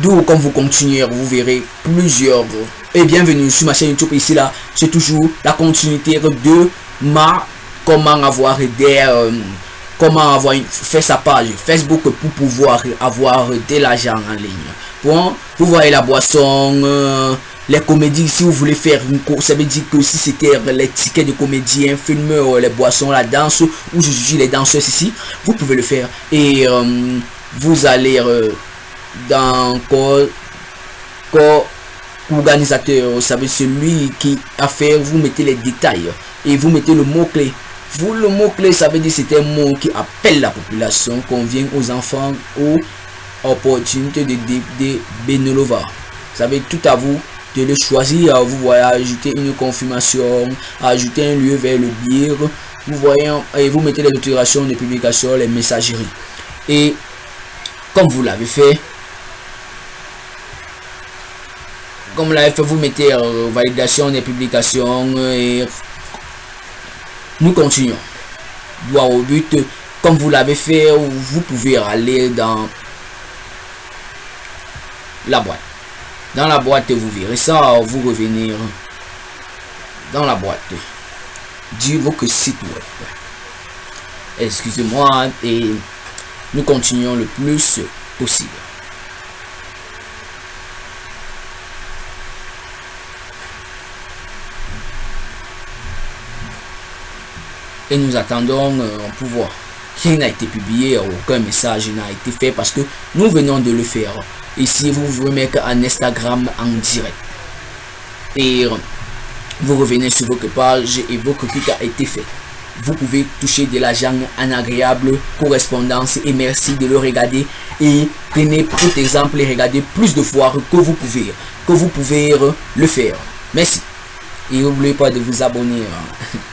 D'où, quand vous continuez, vous verrez plusieurs. Et bienvenue sur ma chaîne YouTube. Ici, là, c'est toujours la continuité de ma comment avoir des. Euh, comment avoir une, faire sa page Facebook pour pouvoir avoir de l'argent en ligne. Bon, vous voyez la boisson, euh, les comédies, si vous voulez faire une course, ça veut dire que si c'était les tickets de comédiens, filmeurs, les boissons, la danse, ou je suis les danseurs ici, vous pouvez le faire. Et euh, vous allez dans corps, corps organisateur, vous savez, celui qui a fait, vous mettez les détails et vous mettez le mot-clé. Vous, le mot-clé, ça veut dire c'est un mot qui appelle la population, convient aux enfants ou opportunité de, de, de Benelova. Ça veut tout à vous de le choisir. Vous voyez, ajouter une confirmation, ajouter un lieu vers le dire. Vous voyez, et vous mettez les autorisations de publication, les messageries. Et comme vous l'avez fait, comme l'avez fait, vous mettez euh, validation des publications et nous continuons. Droit au but, comme vous l'avez fait, vous pouvez aller dans la boîte. Dans la boîte, vous verrez ça, vous revenir dans la boîte du votre site web. Excusez-moi et nous continuons le plus possible. Et nous attendons euh, pour voir. Rien n'a été publié, aucun message n'a été fait parce que nous venons de le faire. Ici, vous vous remettez en Instagram en direct. Et euh, vous revenez sur votre page et votre clic a été fait. Vous pouvez toucher de l'argent en agréable correspondance et merci de le regarder. Et prenez pour exemple et regardez plus de fois que vous pouvez, que vous pouvez euh, le faire. Merci. Et n'oubliez pas de vous abonner. Hein.